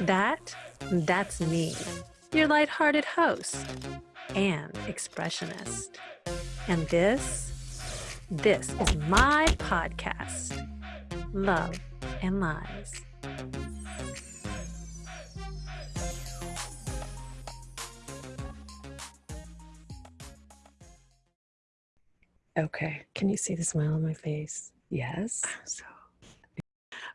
That, that's me, your lighthearted host and expressionist. And this, this is my podcast, Love and Lies. Okay. Can you see the smile on my face? Yes. So,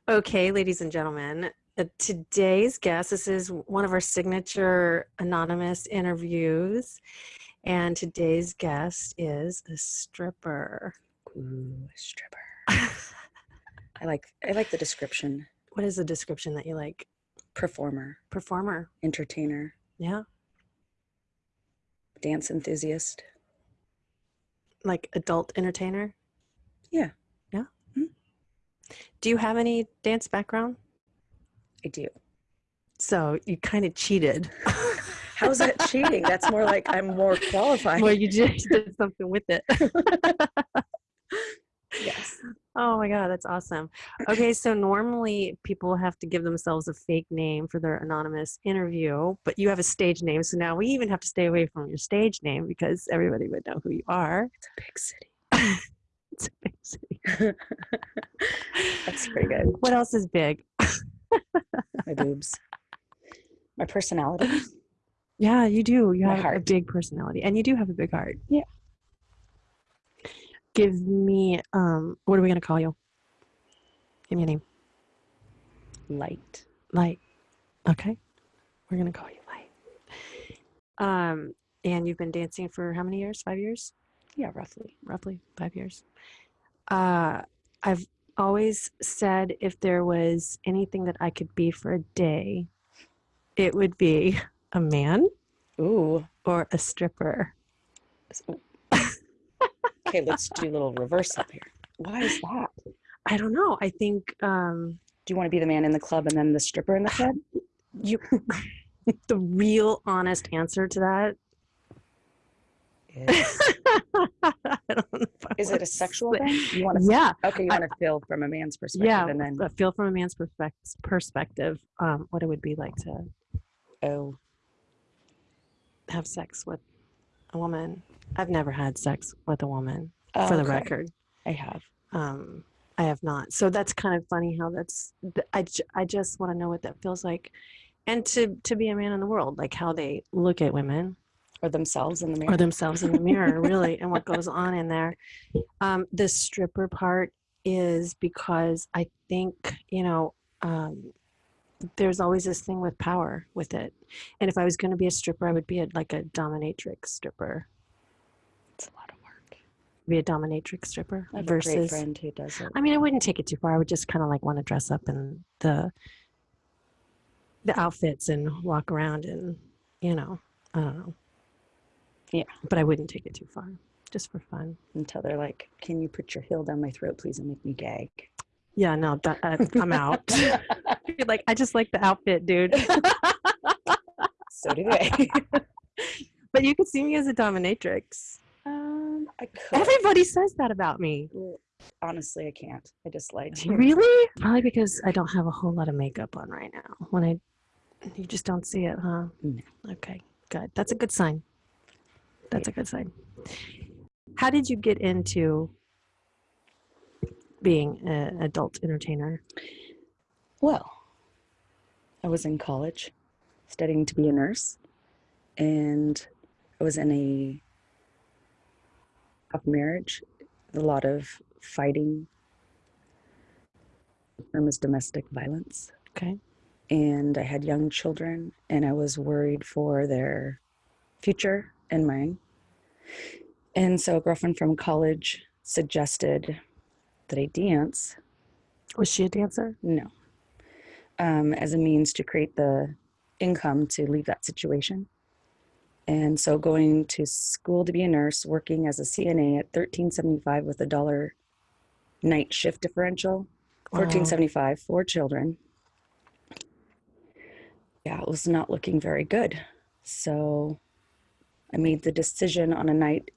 okay, ladies and gentlemen, today's guest, this is one of our signature anonymous interviews. And today's guest is a stripper. Ooh, stripper. I like I like the description. What is the description that you like? Performer, Performer. entertainer, Yeah. dance enthusiast. Like adult entertainer. Yeah. Yeah. Hmm. Do you have any dance background? I do. So you kind of cheated. How's that cheating? That's more like I'm more qualified. well, you just did something with it. yes. Oh my God, that's awesome. Okay, so normally people have to give themselves a fake name for their anonymous interview, but you have a stage name. So now we even have to stay away from your stage name because everybody would know who you are. It's a big city. It's a big city. That's pretty good. What else is big? My boobs. My personality. Yeah, you do. You My have a big personality and you do have a big heart. Yeah. Give me, um, what are we going to call you? Give me a name. Light. Light. Okay. We're going to call you Light. Um, and you've been dancing for how many years? Five years? Yeah, roughly. Roughly five years. Uh, I've always said if there was anything that I could be for a day, it would be a man Ooh. or a stripper. Okay, let's do a little reverse up here. Why is that? I don't know. I think um, Do you want to be the man in the club and then the stripper in the club? you, the real honest answer to that. Is, I don't know is it a sexual say- thing? You want to Yeah, Okay, you want to feel from a man's perspective yeah. and then feel from a man's perspective, perspective, um, what it would be like to oh have sex with a woman. I've never had sex with a woman, for the okay. record. I have. Um, I have not. So that's kind of funny how that's. th- I j- I just want to know what that feels like, and to to be a man in the world, like how they look at women Or themselves in the mirror. or themselves in the mirror, really, and what goes on in there. Um, the stripper part is because I think you know. Um, there's always this thing with power with it, and if I was going to be a stripper, I would be a, like a dominatrix stripper. it's a lot of work. Be a dominatrix stripper I have a great versus friend who does it. I mean, I wouldn't take it too far. I would just kind of like want to dress up in the the outfits and walk around and you know, I don't know. Yeah. But I wouldn't take it too far, just for fun. Until they're like, "Can you put your heel down my throat, please, and make me gag?" Yeah, no, that, uh, I'm out. You're like, I just like the outfit, dude. so do they. but you could see me as a dominatrix. um, I could. Everybody says that about me. Honestly, I can't. I just lied to you. Really? Probably because I don't have a whole lot of makeup on right now. When I, you just don't see it, huh? No. Okay, good. That's a good sign. That's a good sign. How did you get into being an adult entertainer? Well, I was in college studying to be a nurse, and I was in a tough marriage, a lot of fighting. The term is domestic violence. Okay. And I had young children, and I was worried for their future and mine. And so, a girlfriend from college suggested that I dance Was she a dancer? no. Um, as a means to create the income to leave that situation. And so going to school to be a nurse, working as a CNA at 1375 with a dollar night shift differential, Wow. 1475 for children. Yeah, it was not looking very good. So I made the decision on a night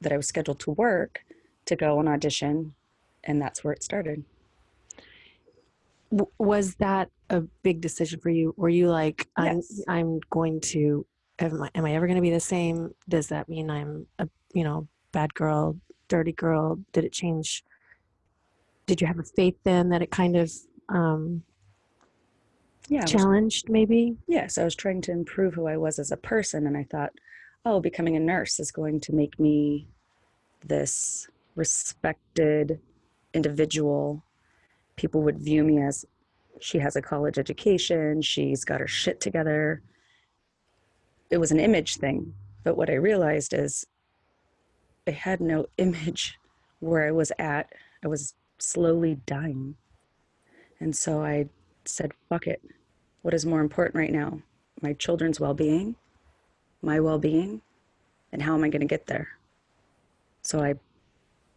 that I was scheduled to work to go and audition, and that's where it started. W- was that a big decision for you? Were you like, I'm, Yes. I'm going to, am I, am I ever going to be the same? Does that mean I'm a, you know, bad girl, dirty girl? Did it change? Did you have a faith then that it kind of um, Yeah, I was challenged maybe? Yes, I was trying to improve who I was as a person, and I thought, oh, becoming a nurse is going to make me this respected individual. People would view me as she has a college education, she's got her shit together. It was an image thing, but what I realized is I had no image where I was at. I was slowly dying. And so I said, fuck it what is more important right now my children's well-being my well-being and how am i going to get there so i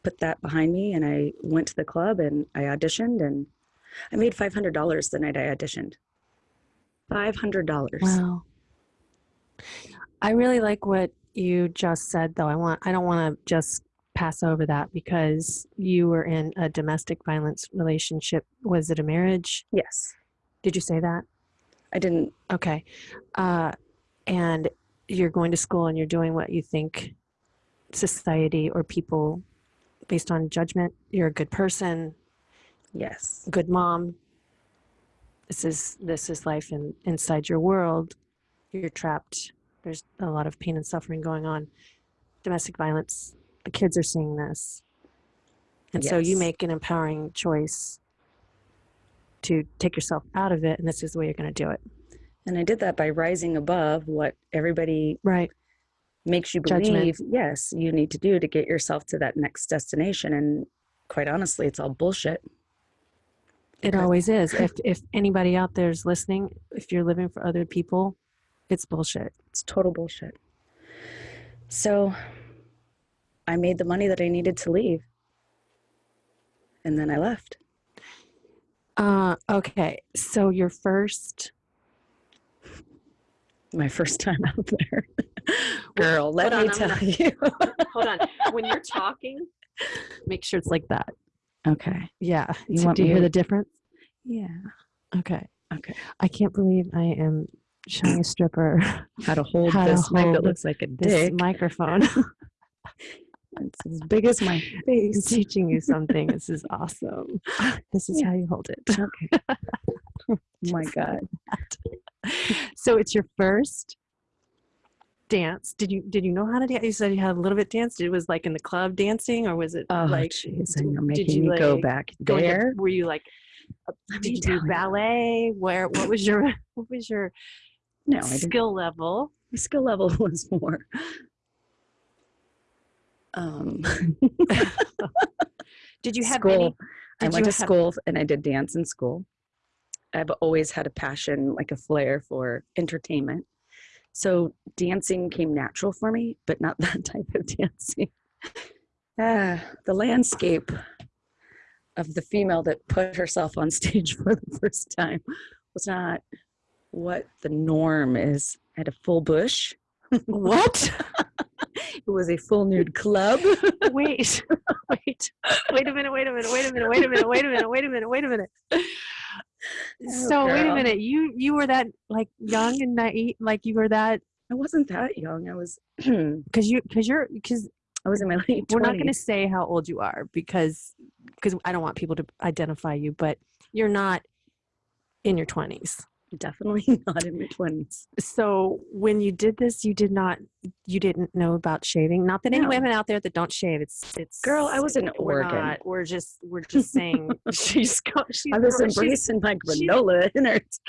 put that behind me and i went to the club and i auditioned and i made $500 the night i auditioned $500 Wow. I really like what you just said though. I want I don't want to just pass over that because you were in a domestic violence relationship. Was it a marriage? yes Did you say that? i didn't Okay. Uh, and you're going to school and you're doing what you think society or people based on judgment, you're a good person, yes good mom. This is this is life in, inside your world. You're trapped. There's a lot of pain and suffering going on. Domestic violence. The kids are seeing this. And so you make an empowering choice to take yourself out of it and this is the way you're going to do it. And i did that by rising above what everybody Right. makes you Judgment. believe yes you need to do to get yourself to that next destination and quite honestly it's all bullshit It always is. If if anybody out there is listening, if you're living for other people, it's bullshit. It's total bullshit. So I made the money that I needed to leave. And then I left. Uh, okay. So your first My first time out there. Girl, let me tell I'm you. hold on. When you're talking, make sure it's like that. okay. Yeah. You So want do you hear the difference? Yeah. Okay. Okay. I can't believe I am showing a stripper How to hold How to this mic that looks like a this dick. microphone. It's as big as my I'm face. teaching you something. This is awesome. This is Yeah. how you hold it. Okay. Oh my God. so it's your first dance. Did you did you know how to dance? You said you had a little bit danced. It was like in the club dancing, or was it Oh, like jeez. And you're did making you, me go back to- were you like Let did you do ballet? Where what was your what was your No, skill level? My skill level was more. Um, Did you have school. any? I went to have- school and I did dance in school. I've always had a passion, like a flair for entertainment. So dancing came natural for me, but not that type of dancing. Ah, the landscape of the female that put herself on stage for the first time was not what the norm is. I had a full bush. What? It was a full nude club. wait, wait, wait a minute, wait a minute, wait a minute, wait a minute, wait a minute, wait a minute, wait a minute. Oh, so wait a minute, you you were that like young and naive, like you were that I wasn't that young. I was because you because you're because I was in my late we're not going to say how old you are because because I don't want people to identify you, but you're not in your twenties. Definitely not in my 20s. So when you did this, you did not you didn't know about shaving. Not that any women out there that don't shave. It's it's Girl, I was in we're not. We're just we're just saying she's she's, I was embracing my granola innards.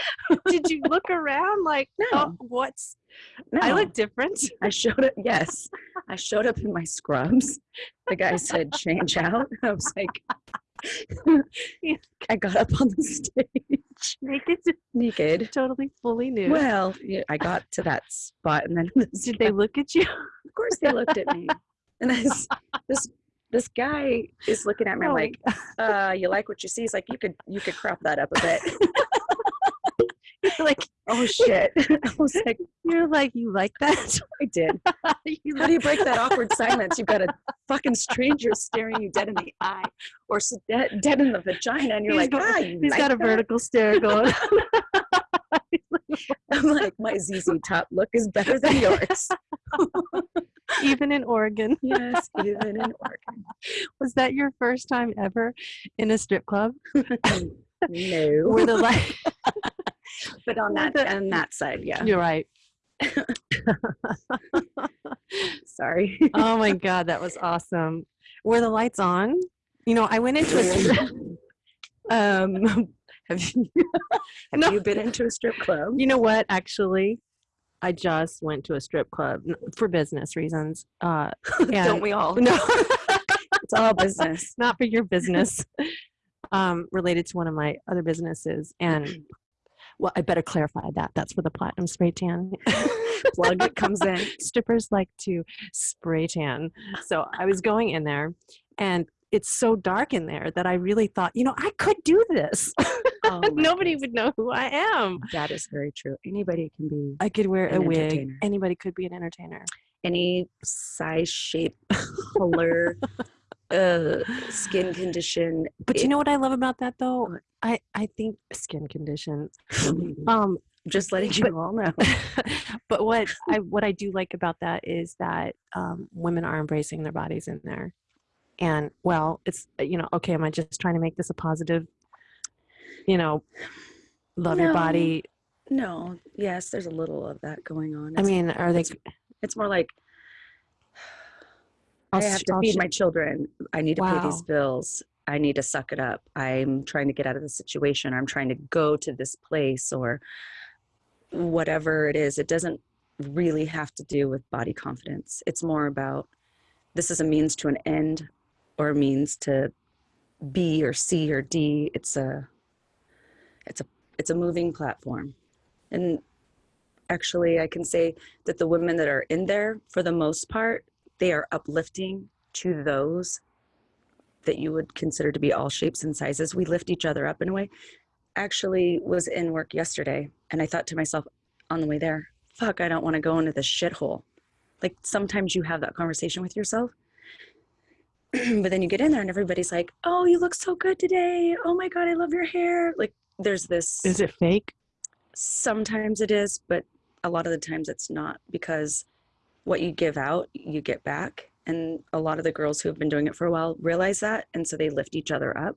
Did you look around like oh, No. oh, what's No, I look different? I showed up. Yes, I showed up in my scrubs. The guy said, "Change out." I was like, I got up on the stage Naked, naked. totally fully nude. Well, yeah, I got to that spot, and then Did they look at you? Of course, they looked at me, and this this this guy is looking at me Oh, like, uh, "You like what you see?" He's like, "You could you could crop that up a bit." like oh shit. I was like, You're like, you like that? I did. You How do you break that awkward silence? You've got a fucking stranger staring you dead in the eye or dead, dead in the vagina, and you're He's like, got- ah, you He's like got a that?" vertical stare going. I'm like, my ZZ top look is better than yours. Even in Oregon. yes, even in Oregon. Was that your first time ever in a strip club? No, Were the like but on that on that side, yeah. You're right. Sorry. Oh my god, that was awesome. Were the lights on? You know, I went into a. Um, have you, Have No. you been into a strip club? you know what? Actually, I just went to a strip club for business reasons. Uh, Don't we all? no, It's all business. not for your business. Um, related to one of my other businesses, and well, I better clarify that. That's for the platinum spray tan. Plug it comes in. strippers like to spray tan. So I was going in there and it's so dark in there that I really thought, you know, I could do this. Oh Nobody goodness. would know who I am. That is very true. Anybody can be I could wear a wig. Anybody could be an entertainer. any size, shape, color, uh, skin condition. But you know what I love about that though? I, I think skin condition. Um, Just letting you all know. but what I what I do like about that is that um, women are embracing their bodies in there, and well, it's you know okay. Am I just trying to make this a positive? You know, love your body. No, yes, there's a little of that going on. I mean, are they? it's- it's more like I'll I have to I'll feed my children. I need to pay these bills. I need to suck it up. I'm trying to get out of the situation. I'm trying to go to this place or whatever it is. It doesn't really have to do with body confidence. It's more about this is a means to an end or a means to B or C or D. It's a it's a it's a moving platform. And actually I can say that the women that are in there for the most part they are uplifting to those that you would consider to be all shapes and sizes. We lift each other up in a way. Actually, was in work yesterday, and I thought to myself on the way there, "Fuck, I don't want to go into this shithole." Like sometimes you have that conversation with yourself, but then you get in there and everybody's like, "Oh, you look so good today. Oh my god, I love your hair." Like there's this. Is it fake? Sometimes it is, but a lot of the times it's not because what you give out, you get back. And a lot of the girls who have been doing it for a while realize that. And so they lift each other up,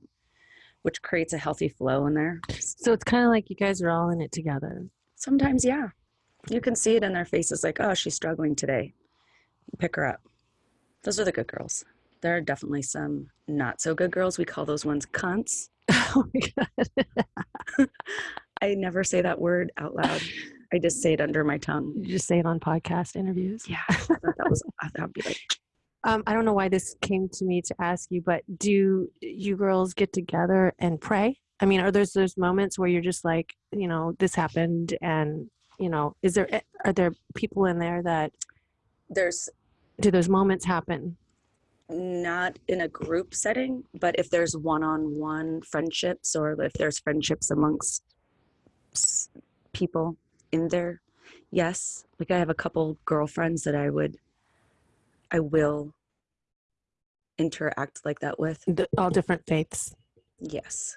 which creates a healthy flow in there. So it's kind of like you guys are all in it together. Sometimes, yeah, you can see it in their faces like, oh, she's struggling today. Pick her up. Those are the good girls. There are definitely some not so good girls. We call those ones cunts. oh my god! I never say that word out loud. I just say it under my tongue. You just say it on podcast interviews. Yeah, I that was, I thought would be like, Um, I don't know why this came to me to ask you, but do you girls get together and pray? I mean, are there those moments where you're just like, you know, this happened, and you know, is there are there people in there that there's do those moments happen? not in a group setting, but if there's one-on-one friendships or if there's friendships amongst people in there, yes. Like I have a couple girlfriends that I would, I will interact like that with. All different faiths. Yes.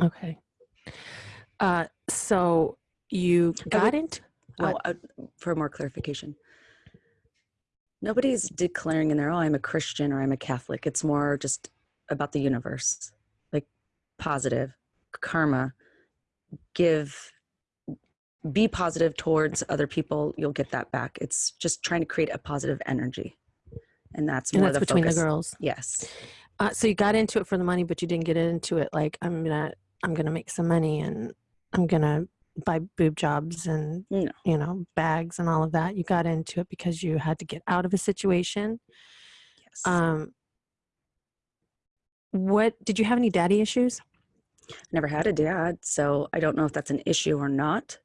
Okay. Uh, so you got would- into Oh, uh, for more clarification. Nobody's declaring in there, oh, I'm a Christian or I'm a Catholic. It's more just about the universe, like positive, karma, give, be positive towards other people. You'll get that back. It's just trying to create a positive energy. And that's more and that's the between focus. the girls. Yes. Uh, so you got into it for the money, but you didn't get into it like I'm gonna I'm gonna make some money and I'm gonna buy boob jobs and No. you know bags and all of that. You got into it because you had to get out of a situation. Yes. Um, what did you have any daddy issues? I Never had a dad, so I don't know if that's an issue or not.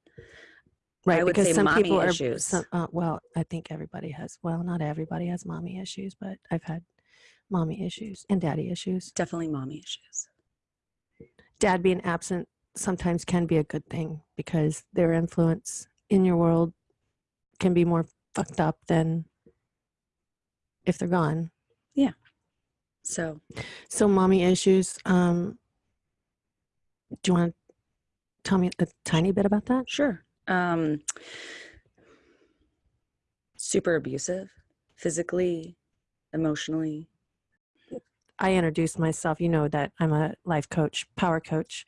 Right, would because say some people are. issues. Some, uh, well, I think everybody has. Well, not everybody has mommy issues, but I've had mommy issues and daddy issues. Definitely mommy issues. Dad being absent sometimes can be a good thing because their influence in your world can be more fucked up than if they're gone. Yeah. So So, mommy issues. Um, do you want to tell me a tiny bit about that? Sure. Um, super abusive, physically, emotionally. I introduced myself. You know that I'm a life coach, power coach,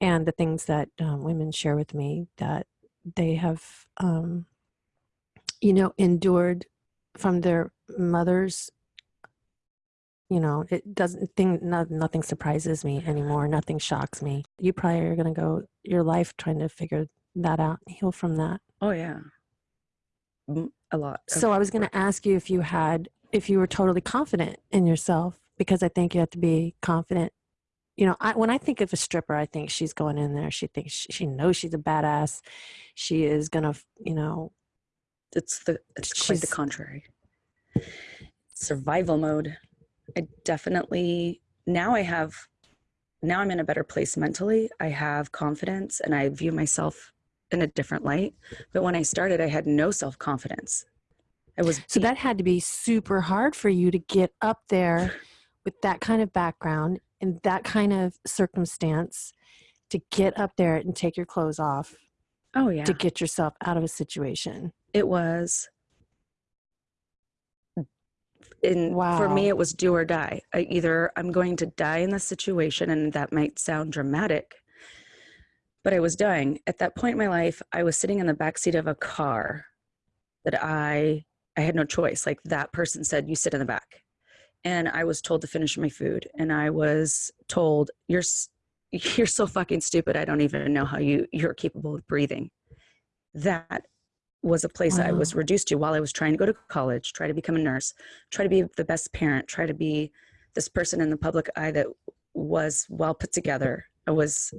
and the things that um, women share with me that they have, um, you know, endured from their mothers. You know, it doesn't thing. No, nothing surprises me anymore. Nothing shocks me. You probably are going to go your life trying to figure that out, heal from that. Oh yeah, a lot. So I was going to ask you if you had, if you were totally confident in yourself, because I think you have to be confident. You know, I, when I think of a stripper, I think she's going in there. She thinks she, she knows she's a badass. She is gonna, you know, It's the it's quite the contrary. Survival mode. I definitely now I have now I'm in a better place mentally. I have confidence and I view myself in a different light. But when I started, I had no self confidence. I was so that had to be super hard for you to get up there with that kind of background and that kind of circumstance to get up there and take your clothes off oh yeah, to get yourself out of a situation. it was. In for me, it was do or die. I, either I'm going to die in this situation, and that might sound dramatic, but I was dying at that point in my life. I was sitting in the back seat of a car that I I had no choice. Like that person said, "You sit in the back," and I was told to finish my food, and I was told, "You're you're so fucking stupid. I don't even know how you you're capable of breathing." That was a place I was reduced to while I was trying to go to college, try to become a nurse, try to be the best parent, try to be this person in the public eye that was well put together. I was,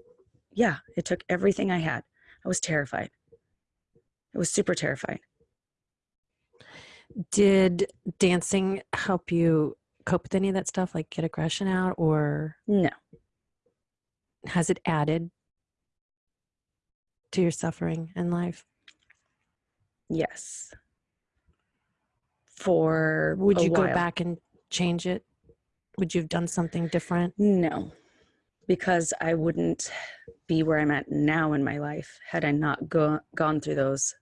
yeah, it took everything I had. I was terrified. It was super terrified. Did dancing help you cope with any of that stuff, like get aggression out, or No, has it added to your suffering in life? yes. For Would you go back and change it? Would you have done something different? No, because I wouldn't be where I'm at now in my life had I not go, gone through those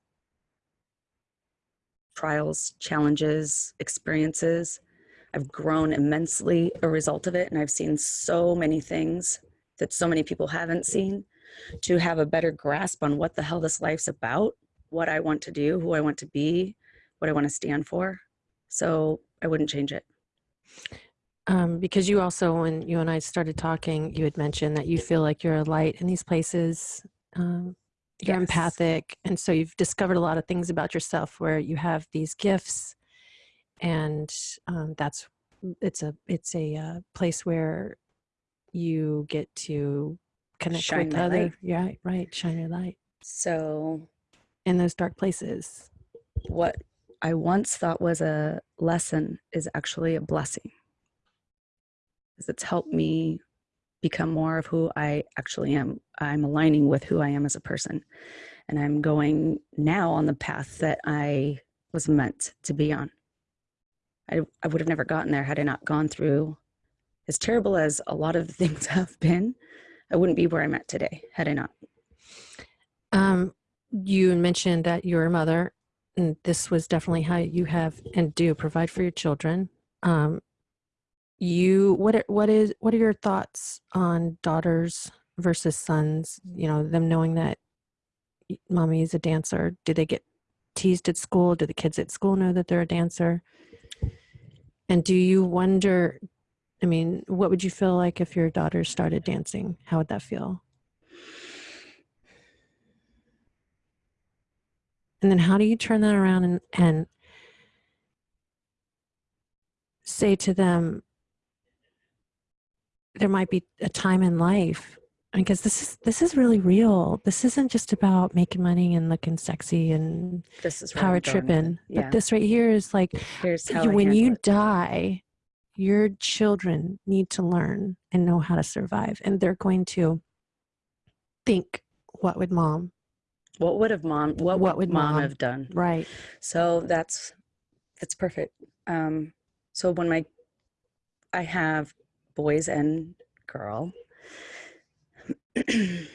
trials, challenges, experiences. I've grown immensely a result of it, and I've seen so many things that so many people haven't seen to have a better grasp on what the hell this life's about, what I want to do, who I want to be, what I want to stand for. So I wouldn't change it. Um, because you also, when you and I started talking, you had mentioned that you feel like you're a light in these places. Um, you're Yes. empathic, and so you've discovered a lot of things about yourself where you have these gifts, and um, that's it's a it's a uh, place where you get to connect Shine with other light. yeah right shine your light So in those dark places. what I once thought was a lesson is actually a blessing. It's helped me become more of who I actually am. I'm aligning with who I am as a person. And I'm going now on the path that I was meant to be on. I, I would have never gotten there had I not gone through, as terrible as a lot of things have been, I wouldn't be where I'm at today had I not. Um, you mentioned that you're a mother, and this was definitely how you have and do provide for your children. Um, you what are, what is what are your thoughts on daughters versus sons? You know, them knowing that mommy is a dancer. Do they get teased at school? Do the kids at school know that they're a dancer? And do you wonder? I mean, what would you feel like if your daughter started dancing? How would that feel? And then how do you turn that around and, and say to them, there might be a time in life because this is this is really real. This isn't just about making money and looking sexy and This is power I'm going with it. tripping. Yeah. But this right here is like when you it. die, your children need to learn and know how to survive, and they're going to think, what would mom? What would have mom? What, What would would mom, mom- have done? Right. So that's that's perfect. Um, so when my I have boys and girl, they've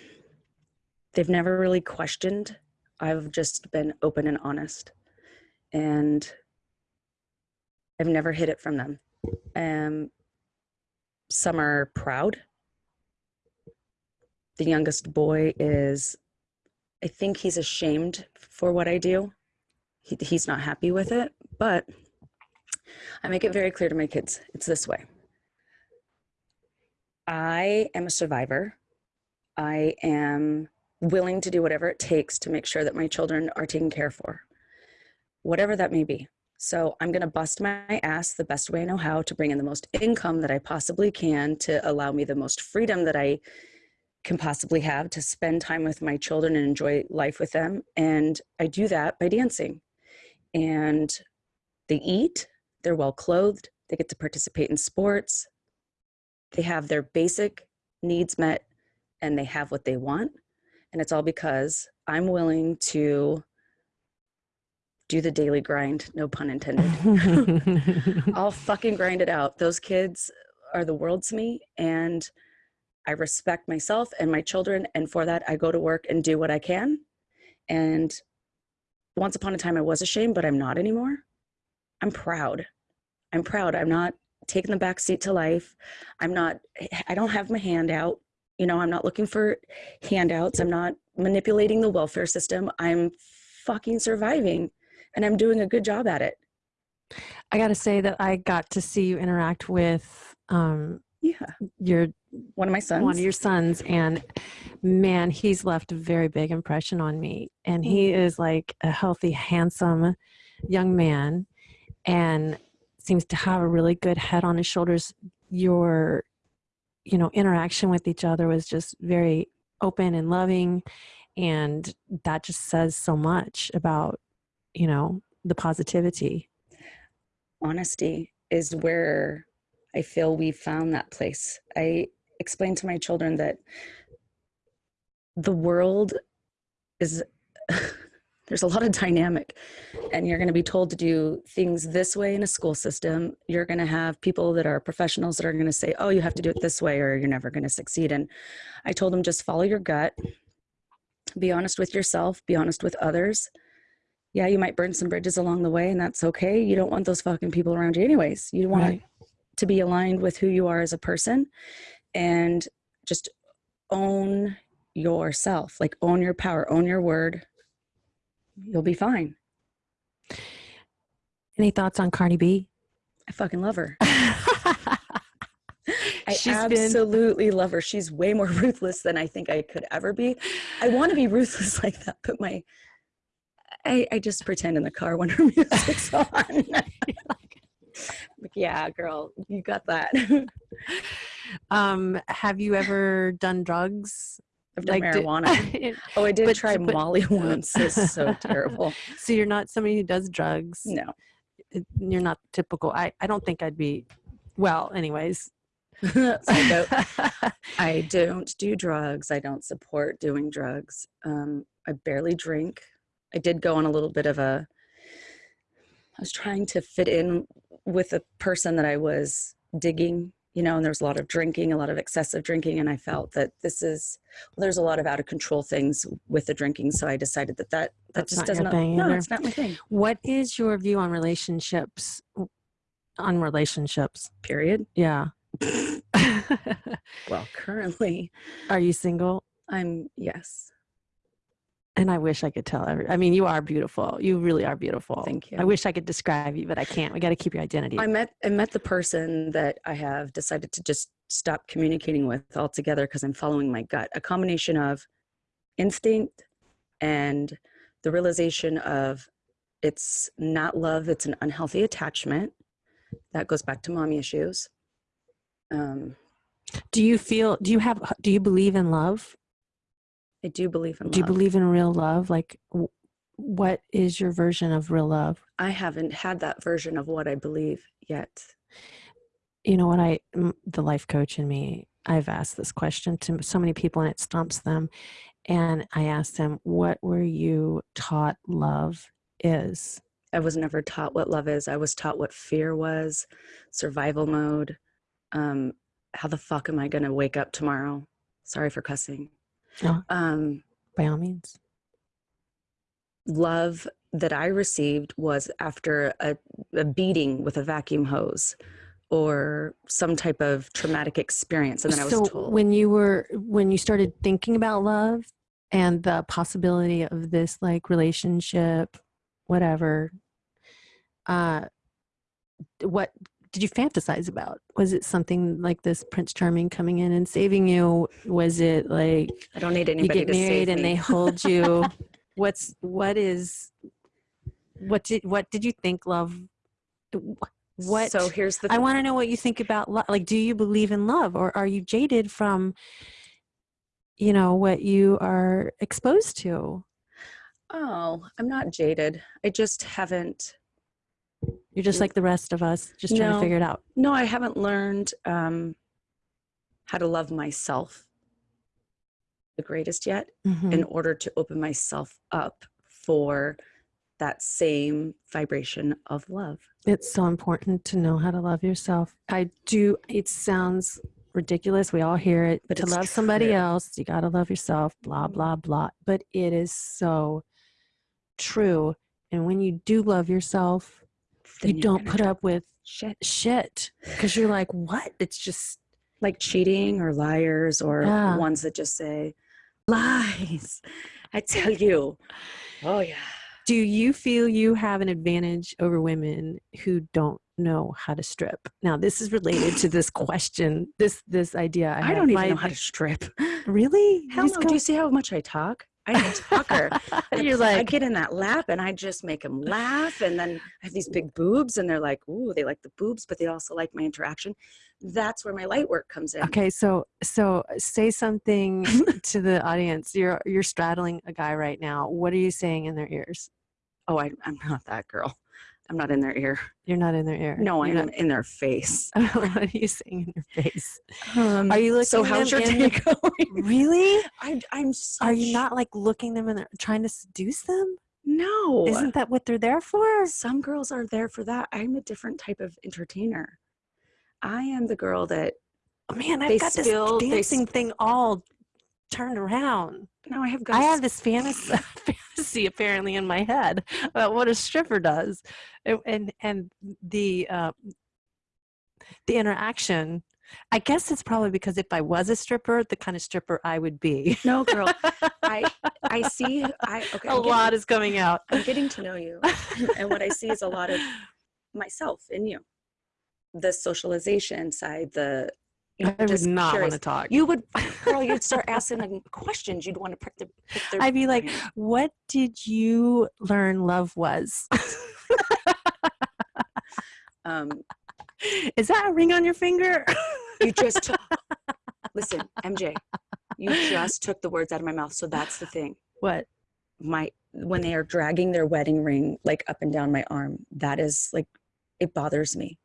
never really questioned. I've just been open and honest, and I've never hid it from them. Um, some are proud. The youngest boy is, I think he's ashamed for what I do he, he's not happy with it but i make it very clear to my kids it's this way i am a survivor. I am willing to do whatever it takes to make sure that my children are taken care for whatever that may be. So i'm going to bust my ass the best way i know how to bring in the most income that i possibly can to allow me the most freedom that i can possibly have to spend time with my children and enjoy life with them. And i do that by dancing. And they eat, they're well clothed, they get to participate in sports, they have their basic needs met, and they have what they want. And it's all because I'm willing to do the daily grind, no pun intended. I'll fucking grind it out. Those kids are the world to me, and I respect myself and my children. And for that, I go to work and do what I can. And once upon a time I was ashamed, but I'm not anymore. I'm proud. I'm proud. I'm not taking the back seat to life. I'm not, I don't have my hand out. You know, I'm not looking for handouts. I'm not manipulating the welfare system. I'm fucking surviving and I'm doing a good job at it. I got to say that I got to see you interact with um, Yeah. your One of my sons. one of your sons, and man, he's left a very big impression on me. And he is like a healthy, handsome young man, and seems to have a really good head on his shoulders. Your, you know, interaction with each other was just very open and loving, and that just says so much about, you know, the positivity. honesty is where I feel we found that place. I explained to my children that the world is there's a lot of dynamic and you're going to be told to do things this way in a school system. You're going to have people that are professionals that are going to say oh you have to do it this way or you're never going to succeed. And i told them just follow your gut. Be honest with yourself. Be honest with others. Yeah you might burn some bridges along the way and that's okay. You don't want those fucking people around you anyways. You want Right. to be aligned with who you are as a person and just own yourself. Like own your power own your word you'll be fine Any thoughts on Cardi B? i fucking love her i She's been- absolutely love her she's way more ruthless than i think i could ever be i want to be ruthless like that but my I, I just pretend in the car when her music's on. like, yeah, girl, you got that. um, have you ever done drugs? I've done Like, did- marijuana. oh, I did but- try but- Molly once. It's so terrible. so you're not somebody who does drugs. No. You're not typical. I, I don't think I'd be. Well, anyways. Psycho. I don't do drugs. I don't support doing drugs. Um, I barely drink. I did go on a little bit of a. I was trying to fit in with a person that I was digging, you know, and there was a lot of drinking, a lot of excessive drinking, and I mm. felt that this is. Well, there's a lot of out of control things with the drinking, so I decided that that that That's just not doesn't. no, either. it's not my thing. what is your view on relationships? On relationships. Period. Yeah. Well, currently, Are you single? I'm yes. And I wish I could tell every. I mean, you are beautiful. You really are beautiful. Thank you. I wish I could describe you, but I can't. We got to keep your identity. I met I met the person that I have decided to just stop communicating with altogether because I'm following my gut. A combination of instinct and the realization of it's not love, it's an unhealthy attachment. That goes back to mommy issues. Um, do you feel? Do you have? Do you believe in love? I do believe in Do you believe in real love? Like, what is your version of real love? I haven't had that version of what I believe yet. You know what? I, the life coach in me I've asked this question to so many people and it stumps them. And I asked them, what were you taught love is? I was never taught what love is. I was taught what fear was, survival mode. Um, how the fuck am I going to wake up tomorrow? Sorry for cussing. Oh. Um, By all means. love that I received was after a, a beating with a vacuum hose or some type of traumatic experience. And then I was so told, when you were when you started thinking about love and the possibility of this like relationship whatever uh what did you fantasize about was it something like this prince charming coming in and saving you was it like I don't need you anybody get to married and they hold you what's what is what did what did you think love what So here's the I want to know what you think about love. Like, do you believe in love or are you jaded from, you know, what you are exposed to? Oh, I'm not jaded. I just haven't. You're just Mm. like the rest of us, just trying to figure it out. No, I haven't learned um, how to love myself the greatest yet Mhm. in order to open myself up for that same vibration of love. It's so important to know how to love yourself. I do, it sounds ridiculous. We all hear it, But to love somebody else, you got to love yourself, blah, blah, blah. But it is so true. And when you do love yourself, you don't put up with shit shit because you're like, what? It's just like cheating or liars or Yeah. ones that just say lies. I tell you. Oh yeah. Do you feel you have an advantage over women who don't know how to strip? Now, this is related to this question, this this idea. I, I don't even know how to strip. Really? Hell no. Do you see how much I talk? I'm a talker. You're like, I get in that lap and I just make them laugh. And then I have these big boobs and they're like, ooh, they like the boobs, but they also like my interaction. That's where my light work comes in. okay, so so say something to the audience. You're you're straddling a guy right now. What are you saying in their ears? Oh, I, I'm not that girl. I'm not in their ear. You're not in their ear. No, I'm in their face. what are you saying in their face? Um, Are you looking so how's your day the- going? Really? I, I'm such, Are you not like looking them in their trying to seduce them? No. Isn't that what they're there for? Some girls are there for that. I'm a different type of entertainer. I am the girl that Oh, man, I've got spill- this dancing thing all turned around. no, I have got I have this fantasy, fantasy apparently in my head about what a stripper does, and and, and the uh, the interaction. I guess it's probably because if I was a stripper, the kind of stripper I would be. no, girl. I I see. I okay. a I'm getting- lot is coming out. I'm getting to know you, and what I see is a lot of myself in you. The socialization side, the you know, I would just not want curious. to talk. You would, girl. You'd start asking them questions. You'd want to prick, the, their. I'd be like, what did you learn love was? um, Is that a ring on your finger? you just listen, MJ. You just took the words out of my mouth. So that's the thing. what? my when they are dragging their wedding ring like up and down my arm that is like it bothers me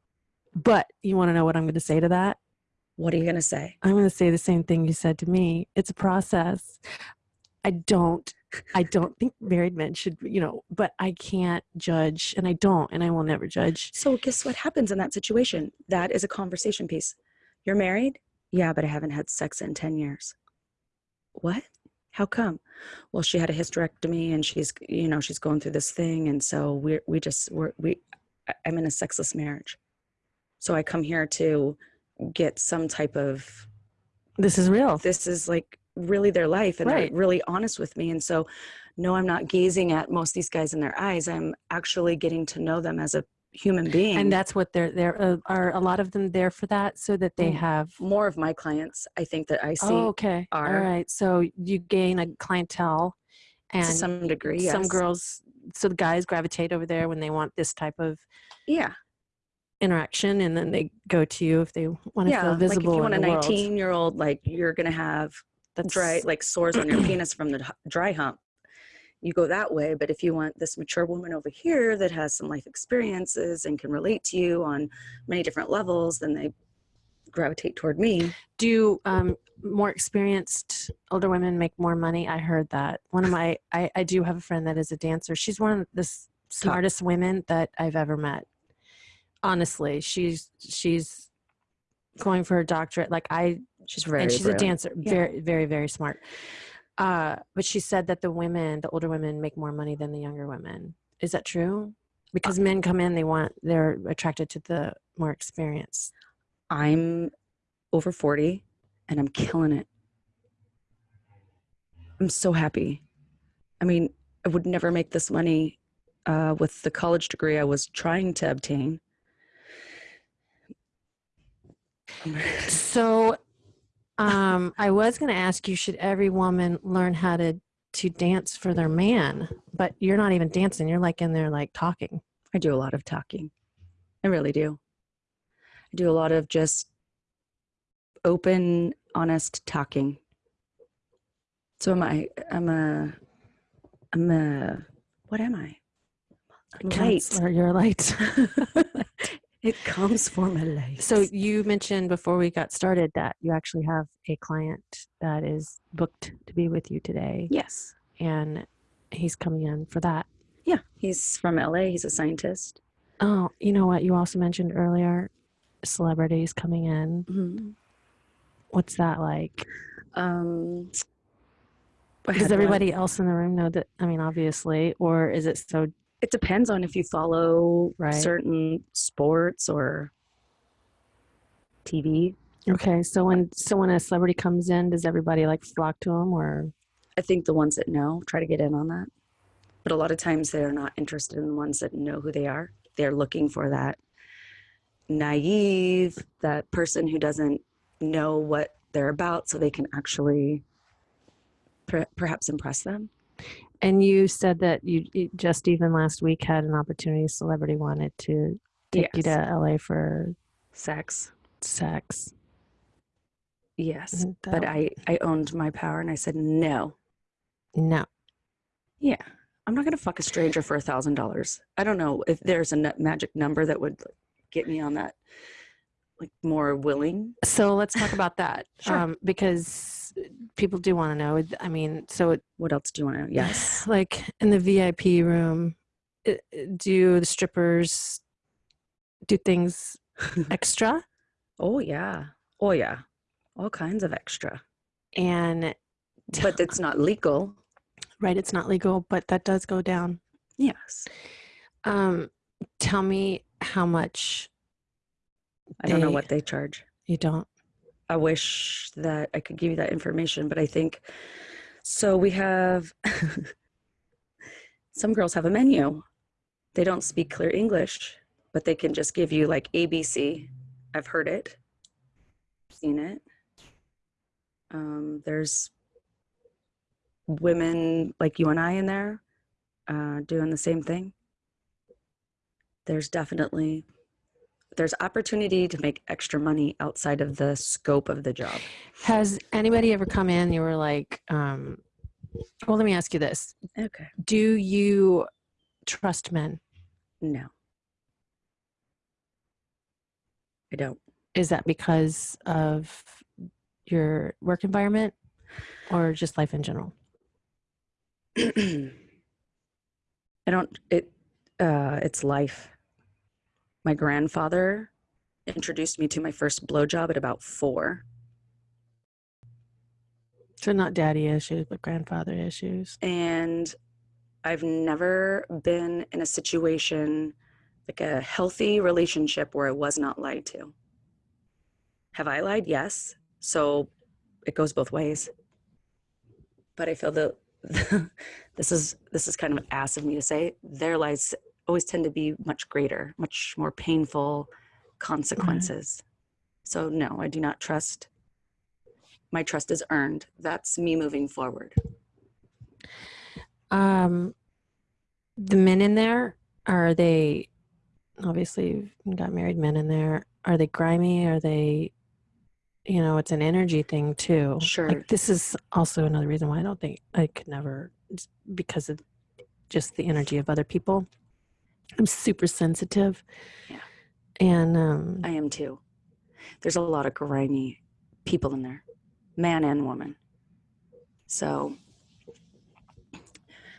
But you want to know what I'm going to say to that? What are you going to say? I'm going to say the same thing you said to me. It's a process. I don't I don't think married men should, you know, but I can't judge and I don't and I will never judge. so guess what happens in that situation? That is a conversation piece. You're married? Yeah but i haven't had sex in 10 years. What? How come? Well she had a hysterectomy and she's you know she's going through this thing and so we're we just we're we i'm in a sexless marriage. So i come here to get some type of This is real. this is like really their life and Right. they're really honest with me and so no i'm not gazing at most of these guys in their eyes i'm actually getting to know them as a human being And that's what they're there uh, are a lot of them there for that so that they Mm. have more of my clients i think that i see Oh, okay. All are- right. So you gain a clientele and to some degree yes. some girls so the guys gravitate over there when they want this type of yeah interaction and then they go to you if they want to yeah feel like if visible you want a in 19 year old like you're gonna have That's right like sores on your penis from the dry hump you go that way but if you want this mature woman over here that has some life experiences and can relate to you on many different levels then they gravitate toward me. Do um, more experienced older women make more money? I heard that. One of my, I, I do have a friend that is a dancer. She's one of the smartest women that I've ever met. Honestly, she's she's going for a doctorate. Like I, She's very and she's brilliant. a dancer. Yeah. Very, very, very smart. Uh, but she said that the women, the older women, make more money than the younger women. Is that true? Because men come in, they want, they're attracted to the more experience I'm over 40 and I'm killing it. I'm so happy. I mean, I would never make this money uh, with the college degree I was trying to obtain. So, um, I was going to ask you, should every woman learn how to to dance for their man? But you're not even dancing. You're like in there, like talking. I do a lot of talking. I really do. I do a lot of just open, honest talking. So am I. I'm a. I'm a. What am I? Light. Counselor, You're light. It comes for my light. So you mentioned before we got started that you actually have a client that is booked to be with you today, yes, and he's coming in for that. yeah, he's from LA. He's a scientist. Oh, you know what? You also mentioned earlier celebrities coming in. Mm-hmm. What's that like? Um, Does everybody else in the room know that? I mean, obviously, or is it so? It depends on if you follow Right. certain sports or TV. Okay, so when so when a celebrity comes in, does everybody like flock to him, or I think the ones that know try to get in on that. But a lot of times they're not interested in the ones that know who they are. They're looking for that naive, that person who doesn't know what they're about so they can actually per- perhaps impress them. And you said that you you just even last week had an opportunity. Celebrity wanted to take you to LA for Sex. sex. Yes. Isn't But I, I owned my power and I said, no. no. Yeah. I'm not going to fuck a stranger for a thousand dollars. I don't know if there's a magic number that would get me on that, like more willing. So let's talk about that. Sure. Um, because people do want to know. I mean, so it, What else do you want to know? Yes. like in the VIP room, do the strippers do things extra? oh, yeah. Oh, yeah. All kinds of extra. And But it's not legal. right, it's not legal, but that does go down. Yes. Um, tell me how much I don't know what they charge. you don't. I wish that I could give you that information, but I think so. We have some girls have a menu. They don't speak clear English, but they can just give you like ABC. I've heard it, seen it. Um, there's women like you and I in there uh, doing the same thing. There's definitely there's opportunity to make extra money outside of the scope of the job. Has anybody ever come in? You were like, um, well, let me ask you this: Okay. Do you trust men? No. I don't. Is that because of your work environment, or just life in general? I don't it uh it's life. My grandfather introduced me to my first blowjob at about 4 So not daddy issues, but grandfather issues. and I've never been in a situation like a healthy relationship where I was not lied to. Have I lied? Yes. So it goes both ways. But I feel that this is this is kind of ass of me to say. Their lies always tend to be much greater, much more painful consequences. So no, I do not trust. My trust is earned. That's me moving forward. Um, the men in there are they? Obviously, you've got married men in there. Are they grimy? Are they? You know, it's an energy thing too. Sure. Like this is also another reason why I don't think I could never, because of just the energy of other people. I'm super sensitive. Yeah. And um, I am too. there's a lot of grimy people in there, man and woman. So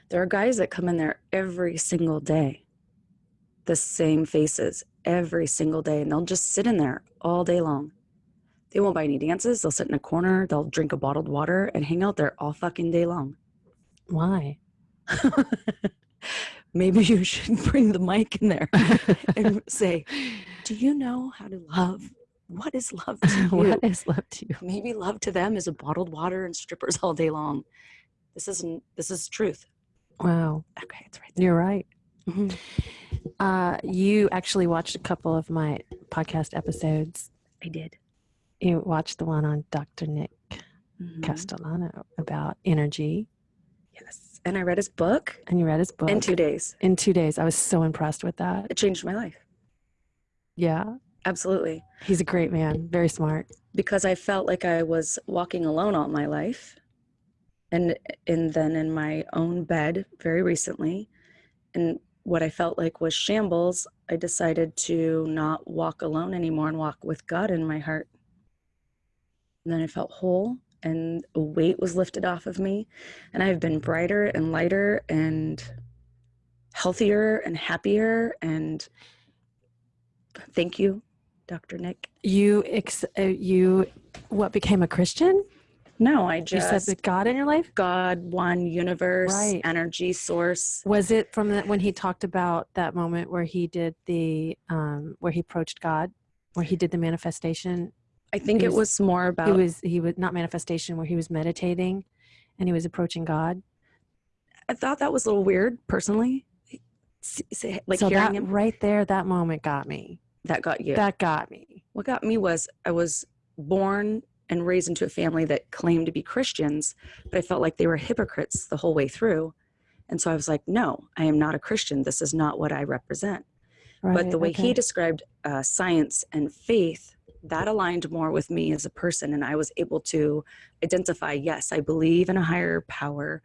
there are guys that come in there every single day, the same faces every single day, and they'll just sit in there all day long. They won't buy any dances. They'll sit in a corner, they'll drink a bottled water and hang out there all fucking day long. Why? Maybe you should bring the mic in there and say, Do you know how to love? What is love to you? what is love to you? Maybe love to them is a bottled water and strippers all day long. This isn't this is truth. Wow, Okay, it's right there. you're right. Mhm. Uh, you actually watched a couple of my podcast episodes. I did. You watched the one on Dr. Nick Mhm. Castellano about energy, Yes. And I read his book and you read his book in two days. in two days. I was so impressed with that. It changed my life. Yeah, Absolutely. he's a great man, very smart. Because I felt like I was walking alone all my life. And and then in my own bed very recently. And what I felt like was shambles, I decided to not walk alone anymore and walk with God in my heart. And then I felt whole and a weight was lifted off of me. And I've been brighter and lighter and healthier and happier. And thank you, Dr. Nick. You, ex- uh, you, what became a Christian? No, I just You said God in your life. God, one universe, Right. energy source. Was it from that when he talked about that moment where he did the, um, where he approached God, where he did the manifestation? I think it was- was more about He was, he was not manifestation, where he was meditating, and he was approaching God. I thought that was a little weird personally. Like so hearing that him right there, that moment got me. that got you. That got me. what got me was I was born and raised into a family that claimed to be Christians, but I felt like they were hypocrites the whole way through. And so I was like, no, I am not a Christian. This is not what I represent. but the way okay. he described uh, science and faith that aligned more with me as a person and i was able to identify yes i believe in a higher power.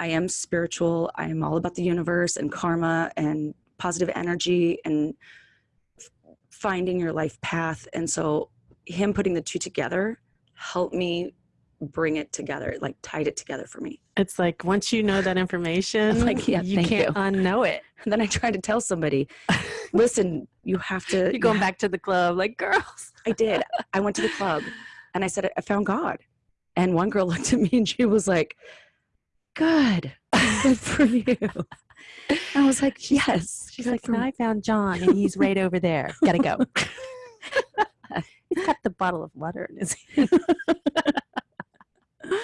I am spiritual i am all about the universe and karma and positive energy and finding your life path and so him putting the two together helped me bring it together like tied it together for me It's like once you know that information, like, yeah, you can't you. unknow it. and then i tried to tell somebody listen you have to You're you going back to the club, like girls. I did. I went to the club and I said, I found God. And one girl looked at me and she was like, Good. Good for you. And I was like, Yes. She's like, for "No. I found John, and he's right over there. Gotta go. he's got the bottle of water in his hand.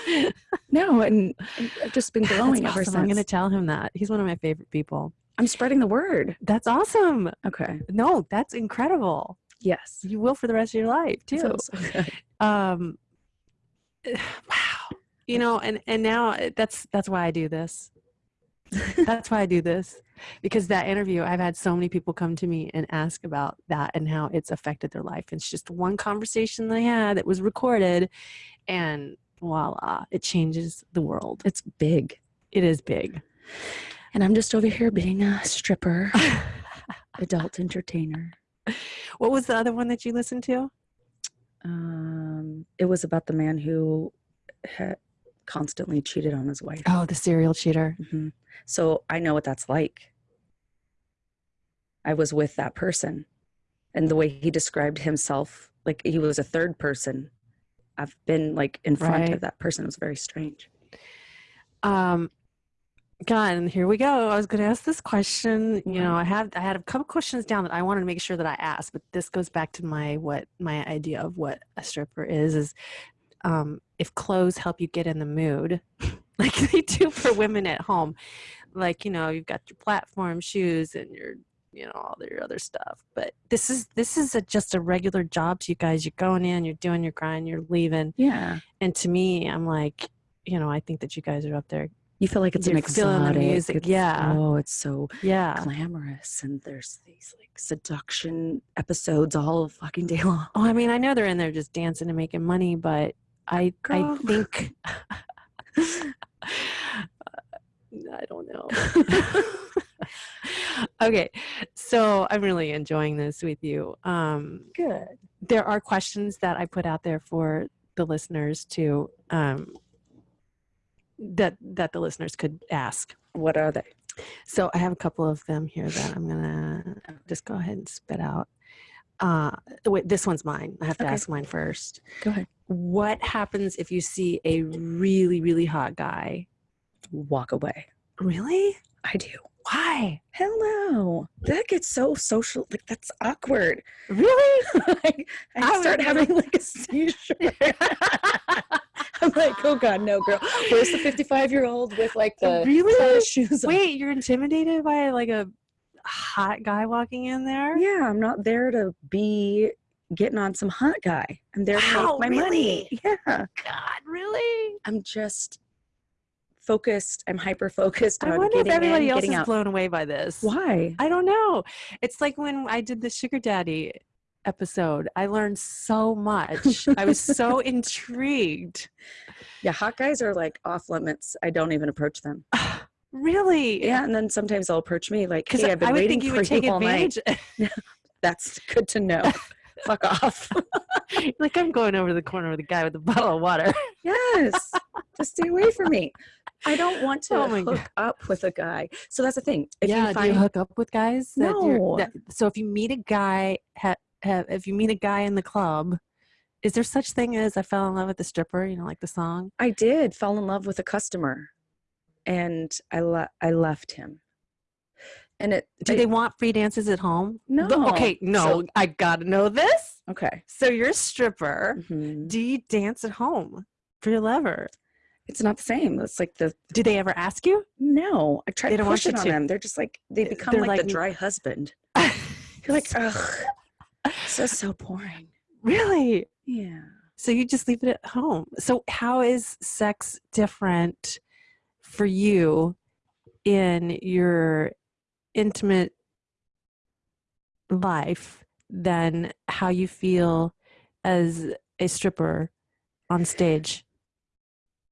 No, and I've just been That's glowing ever awesome. since. I'm going to tell him that. He's one of my favorite people. I'm spreading the word. That's awesome. Okay. No, that's incredible. Yes. You will for the rest of your life too. So- so um wow you know and and now uh, that's that's why i do this that's why i do this because that interview i've had so many people come to me and ask about that and how it's affected their life it's just one conversation they had that was recorded and voila it changes the world It's big. it is big And I'm just over here being a stripper, adult entertainer. what was the other one that you listened to Um, it was about the man who had constantly cheated on his wife. oh the serial cheater Mhm. So I know what that's like. I was with that person, and the way he described himself, like he was a third person. I've been like in front Right. of that person. It was very strange. um God, and here we go. I was going to ask this question. You know, I had I had a couple questions down that I wanted to make sure that I asked, but this goes back to my what my idea of what a stripper is is um, if clothes help you get in the mood, like they do for women at home. Like you know, you've got your platform shoes and your you know all your other stuff. But this is this is a, just a regular job to you guys. You're going in, you're doing your grind, you're leaving, Yeah, and to me, I'm like, you know, I think that you guys are up there you feel like it's an You're the exotic. music, it's- yeah. Oh, it's so Yeah. glamorous, and there's these like seduction episodes all fucking day long. Oh, I mean, I know they're in there just dancing and making money, but I Girl. I think I don't know. Okay, so I'm really enjoying this with you. Um, Good. there are questions that I put out there for the listeners to um, that that the listeners could ask. What are they? So I have a couple of them here that I'm gonna just go ahead and spit out. Uh, wait, this one's mine. I have to Okay. ask mine first. Go ahead. What happens if you see a really really hot guy? Walk away. Really? I do. Why? Hell no. That gets so social. Like that's awkward. Really? I, I I start having like a seizure. I'm like, oh god, no, girl. Where's the 55 year old with like the Really? shoes on? Wait, you're intimidated by like a hot guy walking in there? Yeah, I'm not there to be getting on some hot guy. I'm there to Wow, make my money. Yeah. God, really? I'm just focused. I'm hyper focused I on wonder if everybody in, else is out. blown away by this. Why? I don't know. It's like when I did the sugar daddy episode. I learned so much. I was so intrigued. Yeah, hot guys are like off limits. I don't even approach them. Ah, really? Yeah, and then sometimes they'll approach me like, "Hey, I've been I would waiting think you for would take you all night." That's good to know. Fuck off. like I'm going over the corner with a guy with a bottle of water. yes, just stay away from me. I don't want to Oh hook God. up with a guy. So that's the thing. If yeah, you do you hook up with guys? No. that- so if you meet a guy, ha, ha, if you meet a guy in the club, is there such thing as I fell in love with the stripper? You know, like the song. I did fall in love with a customer, and I le- I left him. And it Do I- they want free dances at home? no But- okay, no, So- I gotta know this. okay. So you're a stripper. Mhm. Do you dance at home for your lover? It's not the same. It's like the Do they ever ask you? no. I try They to push it on to. them. They're just like they become like, like- the dry husband. You're like, ugh, this is so boring. really? Yeah. So you just leave it at home. So how is sex different for you in your intimate life than how you feel as a stripper on stage?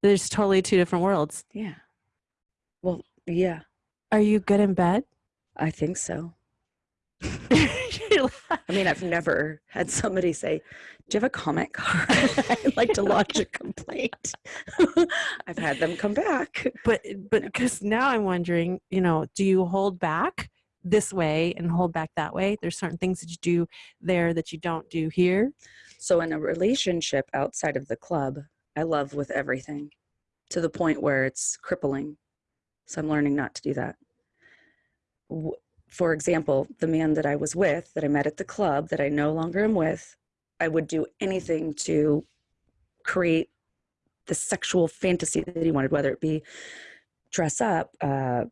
There's totally two different worlds. Yeah. Well, yeah, Are you good in bed? I think so. I mean, I've never had somebody say, Do you have a comment card? I'd like to lodge a complaint. I've had them come back. but but because now I'm wondering, you know, do you hold back this way and hold back that way? There's certain things that you do there that you don't do here. So, in a relationship outside of the club, I love with everything to the point where it's crippling. So, I'm learning not to do that. For example, the man that I was with, that I met at the club, that I no longer am with, I would do anything to create the sexual fantasy that he wanted, whether it be dress up. Uh,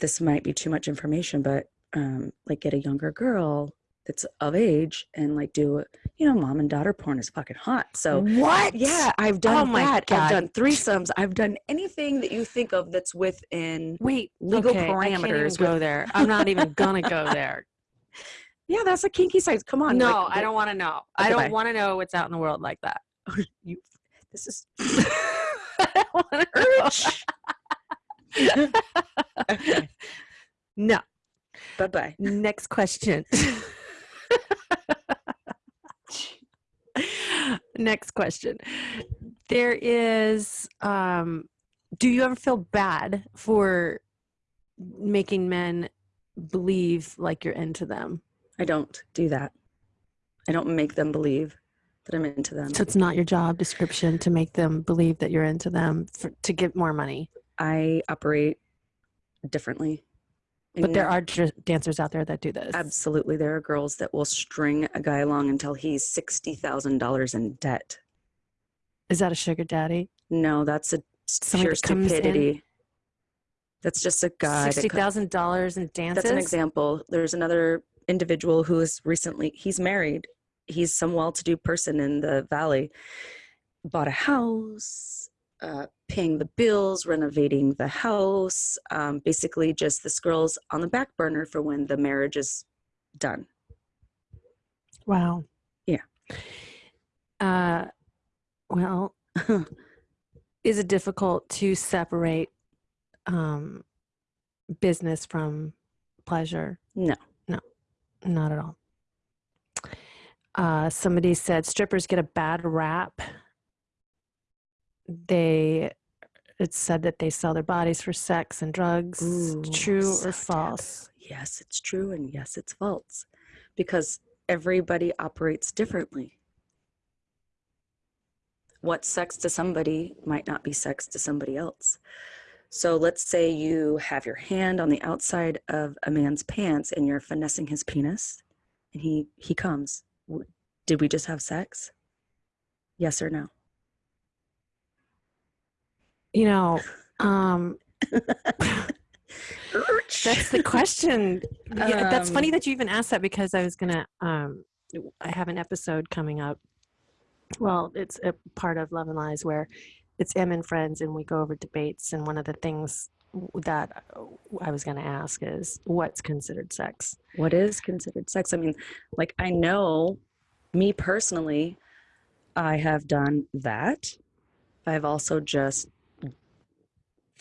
this might be too much information, but um, like get a younger girl that's of age and like do you know mom and daughter porn is fucking hot so what? yeah i've oh done Oh my that God. i've done threesomes i've done anything that you think of that's within Wait, legal okay, I can't even parameters go there. I'm not even gonna go there. yeah that's a kinky side come on no, like, I don't want to know. Okay, I don't want to know what's out in the world like that. Oh, you this is I don't know. urge No. bye-bye Next question. Next question. There is um do you ever feel bad for making men believe like you're into them? i don't do that i don't make them believe that i'm into them So it's not your job description to make them believe that you're into them for, to get more money. i operate differently But there are dancers out there that do this. absolutely there are girls that will string a guy along until he's $60000 in debt Is that a sugar daddy? No, that's a Somebody pure stupidity. That's just a guy. that Sixty co- thousand dollars in dances. That's an example. There's another individual who is recently he's married. He's some well-to-do person in the valley. Bought a house, uh, paying the bills, renovating the house. Um, basically, just this girl's on the back burner for when the marriage is done. Wow. Yeah. Uh, well, is it difficult to separate um, business from pleasure? No. No, not at all. Uh, somebody said strippers get a bad rap. They, it said that they sell their bodies for sex and drugs. Ooh, True so or false? Yes, it's true, and yes, it's false, because everybody operates differently. What's sex to somebody might not be sex to somebody else. So let's say you have your hand on the outside of a man's pants and you're finessing his penis, and he he comes. Did we just have sex? Yes or no? You know, um, that's the question. Yeah, that's funny Um, that you even asked that because I was gonna. Um, I have an episode coming up. Well, it's a part of Love and Lies where it's M and friends, and we go over debates. And one of the things that I was going to ask is what's considered sex. what is considered sex? I mean, like I know me personally, I have done that. I've also just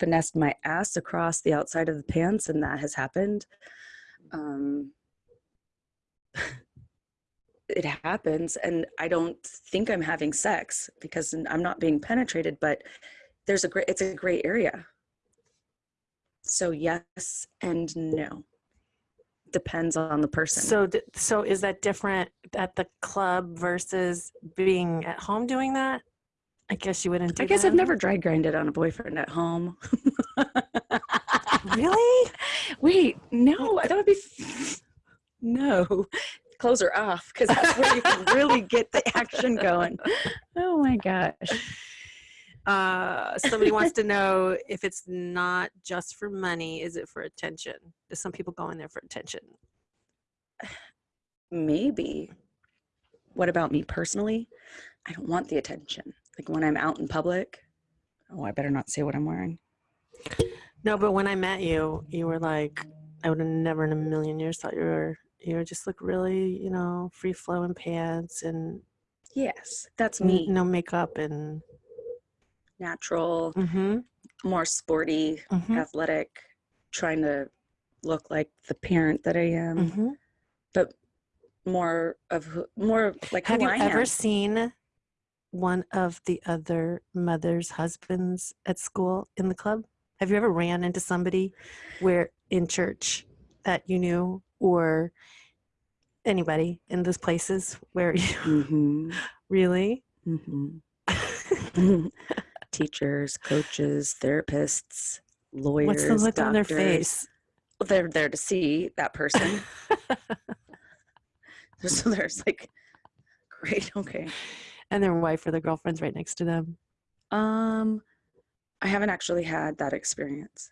finessed my ass across the outside of the pants, and that has happened. Um, it happens, and I don't think I'm having sex because I'm not being penetrated, but there's a great, it's a great area. So, yes and no. Depends on the person. So, so is that different at the club versus being at home doing that? I guess you wouldn't do I guess that. I've never dry grinded on a boyfriend at home. really. Wait, no, that would be no. Clothes are off because that's where you can really get the action going. Oh my gosh. Uh, somebody wants to know if it's not just for money, is it for attention? Do some people go in there for attention? Maybe. What about me personally? I don't want the attention. Like when I'm out in public. Oh, I better not say what I'm wearing. No, but when I met you, you were like, I would have never in a million years thought you were, you were just look really, you know, free flowing pants and Yes, that's me. no makeup and. Natural, Mm-hmm, more sporty, mm-hmm, athletic, trying to look like the parent that I am, mm-hmm. but more of who, more like Have you I ever am. seen one of the other mothers' husbands at school in the club? Have you ever ran into somebody where in church that you knew or anybody in those places where you hmm really? hmm Teachers, coaches, therapists, lawyers. What's the look on their doctors. face? They're there to see that person. so there's like, great, okay. And their wife or their girlfriend's right next to them. Um, I haven't actually had that experience,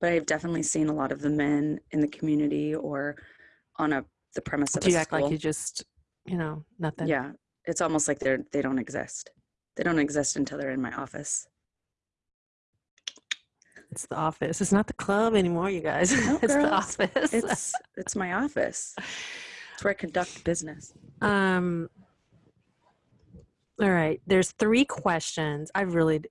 but I've definitely seen a lot of the men in the community or on a the premise of Do a you act like you just, you know, nothing? Yeah, it's almost like they're they don't exist. They don't exist until they're in my office. It's the office. It's not the club anymore, you guys. No, it's the office. It's it's my office. It's where I conduct business. Um, all right. There's three questions. I've really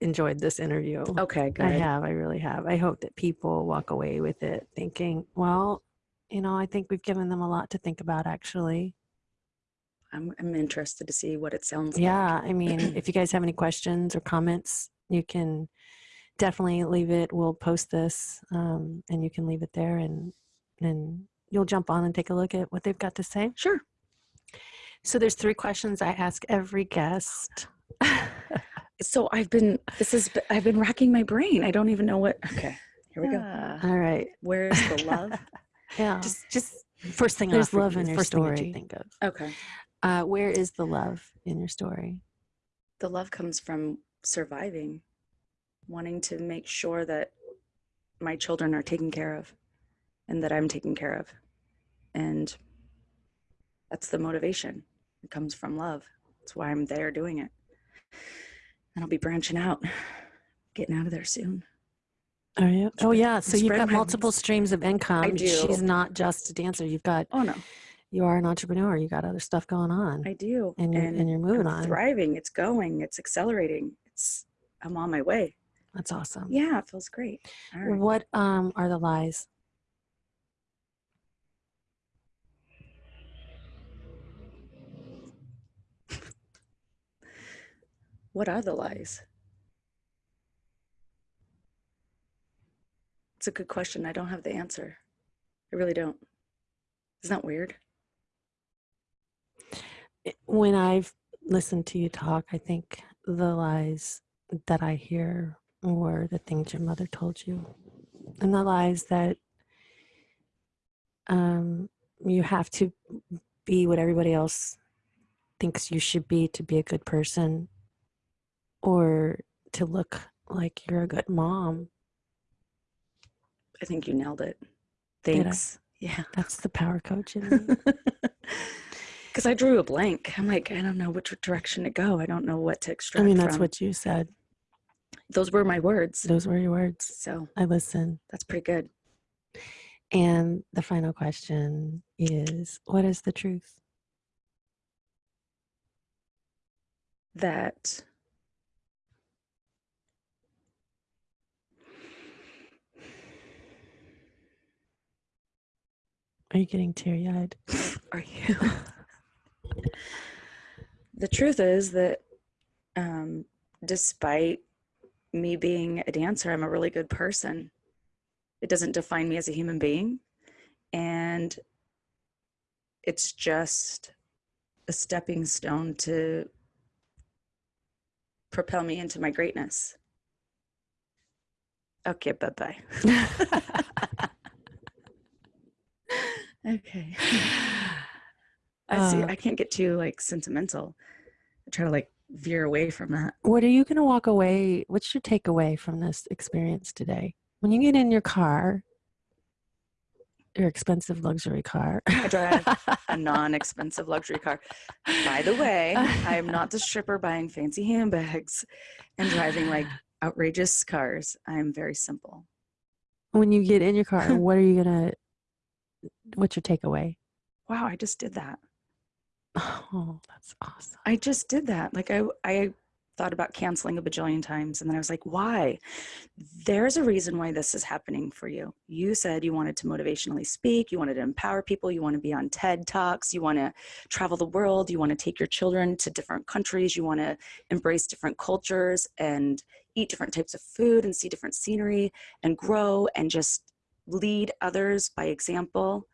enjoyed this interview. Okay, good. I have. I really have. I hope that people walk away with it thinking, well, you know, I think we've given them a lot to think about, actually. I'm I'm interested to see what it sounds like. Yeah. I mean, if you guys have any questions or comments, you can definitely leave it. We'll post this um, and you can leave it there and, and you'll jump on and take a look at what they've got to say. Sure. So there's three questions I ask every guest. So I've been this is I've been racking my brain. I don't even know what. Okay, here we go. All right. Where's the love? Yeah. just just first thing there's off your- love in your first thing story. you think of. okay. Uh, where is the love in your story? The love comes from surviving, wanting to make sure that my children are taken care of, and that I'm taken care of, and that's the motivation. It comes from love. That's why I'm there doing it. And I'll be branching out, getting out of there soon. Are you? Oh yeah. So you've got multiple streams of income. I do. She's not just a dancer. You've got Oh no, you are an entrepreneur. You got other stuff going on, I do. and you're and, you're moving I'm on. thriving. It's going. It's accelerating. It's I'm on my way. That's awesome. Yeah, it feels great. All right. What um are the lies? What are the lies? It's a good question. I don't have the answer. I really don't. Isn't that weird? when I've listened to you talk, I think the lies that I hear were the things your mother told you, and the lies that um, you have to be what everybody else thinks you should be to be a good person, or to look like you're a good mom. I think you nailed it. Thanks. Yeah. That's the power coach. Because I drew a blank. I'm like, I don't know which direction to go. I don't know what to extract. I mean, that's from. what you said. those were my words. Those were your words. So I listen. that's pretty good. And the final question is what is the truth? That Are you getting teary eyed? are you? the truth is that um, despite me being a dancer, I'm a really good person. It doesn't define me as a human being. And it's just a stepping stone to propel me into my greatness. Okay, bye bye. okay. I see. Uh, I can't get too like sentimental. I try to like veer away from that. what are you going to walk away? What's your takeaway from this experience today? When you get in your car, your expensive luxury car. I drive a non-expensive luxury car. By the way, I am not the stripper buying fancy handbags and driving like outrageous cars. I'm very simple. when you get in your car, what are you going to, what's your takeaway? Wow, I just did that. Oh, that's awesome. I just did that. Like I I thought about canceling a bajillion times and then I was like, why? There's a reason why this is happening for you. You said you wanted to motivationally speak, you wanted to empower people, you want to be on TED Talks, you want to travel the world, you want to take your children to different countries, you want to embrace different cultures and eat different types of food and see different scenery and grow and just lead others by example.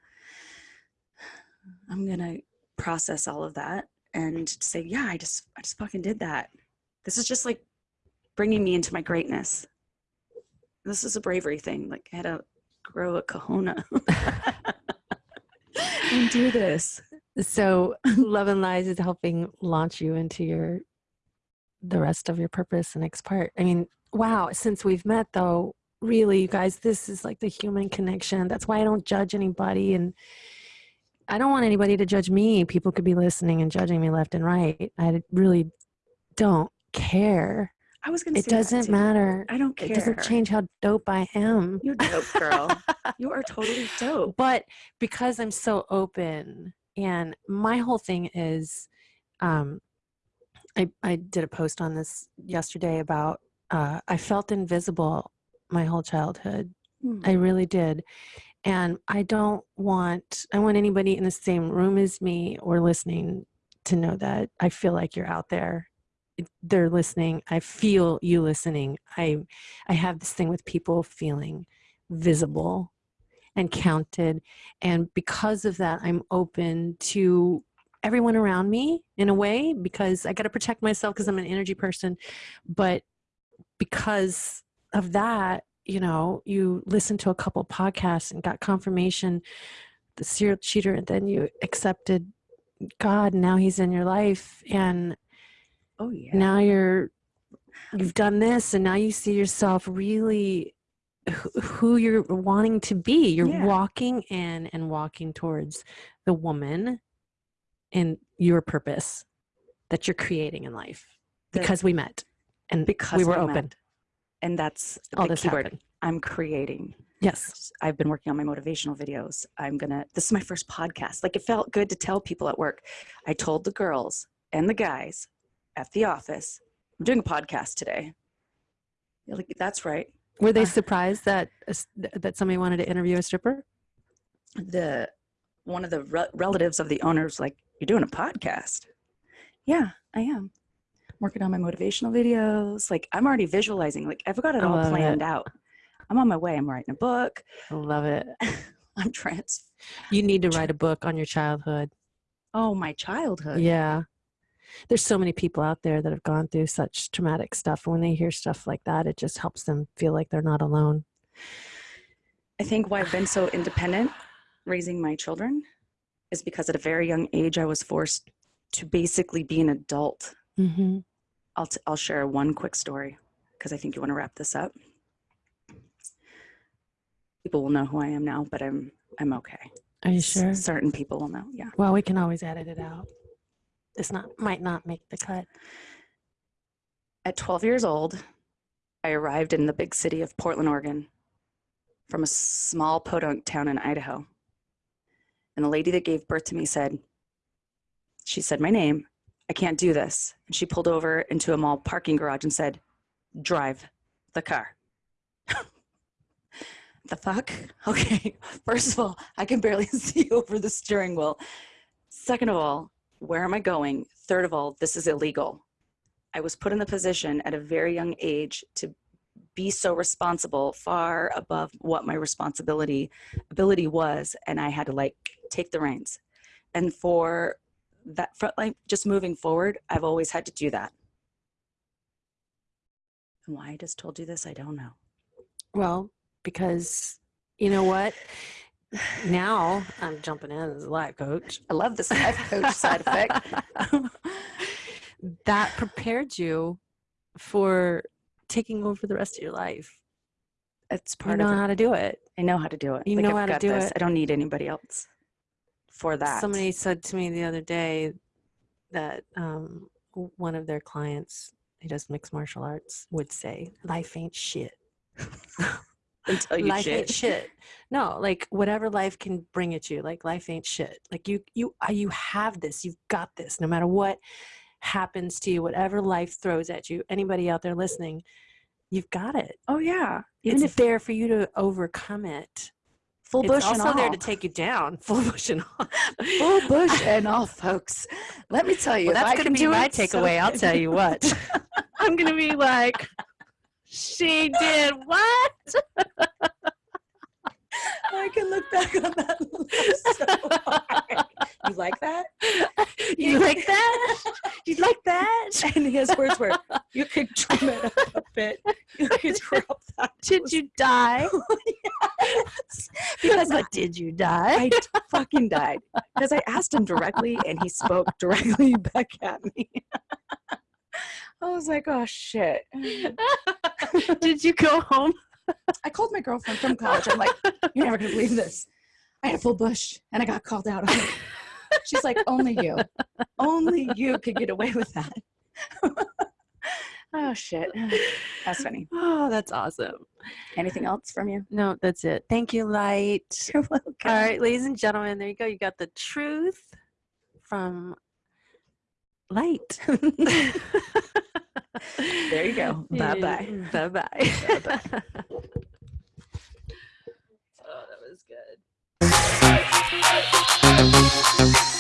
I'm going to process all of that and say, yeah, I just, I just fucking did that. This is just like bringing me into my greatness. This is a bravery thing. Like I had to grow a kahuna and do this. So, Love and Lies is helping launch you into your the rest of your purpose the next part. I mean, wow, since we've met though, really you guys, this is like the human connection. That's why I don't judge anybody and I don't want anybody to judge me. People could be listening and judging me left and right. I really don't care. I was gonna It say doesn't matter. I don't care. It doesn't change how dope I am. You're dope, girl. you are totally dope. but because i'm so open and my whole thing is um i i did a post on this yesterday about uh i felt invisible my whole childhood. Hmm. i really did and i don't want i want anybody in the same room as me or listening to know that i feel like you're out there. They're listening. I feel you listening. I i have this thing with people feeling visible and counted and because of that i'm open to everyone around me in a way because i got to protect myself because i'm an energy person but because of that you know you listened to a couple podcasts and got confirmation the serial cheater and then you accepted god and now he's in your life and Oh yeah. now you're you've done this and now you see yourself really who you're wanting to be you're Yeah. walking in and walking towards the woman and your purpose that you're creating in life because we met and because we were we open. And that's all the keyword. happened I'm creating. yes I've been working on my motivational videos. I'm gonna, this is my first podcast. Like it felt good to tell people at work. I told the girls and the guys at the office, I'm doing a podcast today. Like, that's right. were they Uh, surprised that that somebody wanted to interview a stripper The, one of the re- relatives of the owners, like, you're doing a podcast. Yeah, I am. Working on my motivational videos. Like I'm already visualizing. Like I've got it I all planned it. out. I'm on my way. I'm writing a book. I love it. I'm trans. You need to write a book on your childhood. Oh, my childhood. Yeah. There's so many people out there that have gone through such traumatic stuff. And when they hear stuff like that, it just helps them feel like they're not alone. I think why I've been so independent raising my children is because at a very young age I was forced to basically be an adult. Mm-hmm. I'll, t- I'll share one quick story because I think you want to wrap this up. People will know who I am now, but I'm I'm okay. Are you S- sure? Certain people will know. Yeah. Well, we can always edit it out. It's not might not make the cut. At 12 years old, I arrived in the big city of Portland, Oregon, from a small podunk town in Idaho. And the lady that gave birth to me said, she said my name, I can't do this. And she pulled over into a mall parking garage and said, drive the car. the fuck? Okay, first of all, I can barely see over the steering wheel. Second of all, where am I going? Third of all, this is illegal. I was put in the position at a very young age to be so responsible, far above what my responsibility ability was, and I had to like take the reins. And for that, for like just moving forward, I've always had to do that. And why I just told you this, I don't know. Well, because you know what? Now I'm jumping in as a life coach. I love this life coach side effect. that prepared you for taking over the rest of your life. It's part You know of it. how to do it. I know how to do it. You Like, know I've how to do this. it. I don't need anybody else for that. Somebody said to me the other day that um, one of their clients, who does mixed martial arts, would say, "Life ain't shit. until you life shit. ain't shit." No, like whatever life can bring at you, like life ain't shit. Like you, you, uh, you have this. You've got this. No matter what happens to you, whatever life throws at you, anybody out there listening, you've got it. Oh yeah. Even it's if there for you to overcome it. Full It's bush also and there to take you down, full bush and all. full bush and all, folks. Let me tell you, Well, that's I going to be my it, so takeaway. I'll tell you what. I'm going to be like, she did what? I can look back on that so. You like that? You like that? You like that? And his words were, "You could trim it up a bit. You could drop that." Did you die? Oh, yes. Because But did you die? I fucking died because I asked him directly, and he spoke directly back at me. I was like, "Oh shit." did you go home? I called my girlfriend from college. I'm like, you're never gonna believe this. I had a full bush and I got called out on it. She's like, only you, only you could get away with that. oh shit, that's funny. Oh, that's awesome. Anything else from you? No, that's it. Thank you, Light. You're welcome. All right, ladies and gentlemen, there you go. You got the truth from Light. There you go. Bye bye. Bye bye. Bye-bye. Mm. oh, that was good.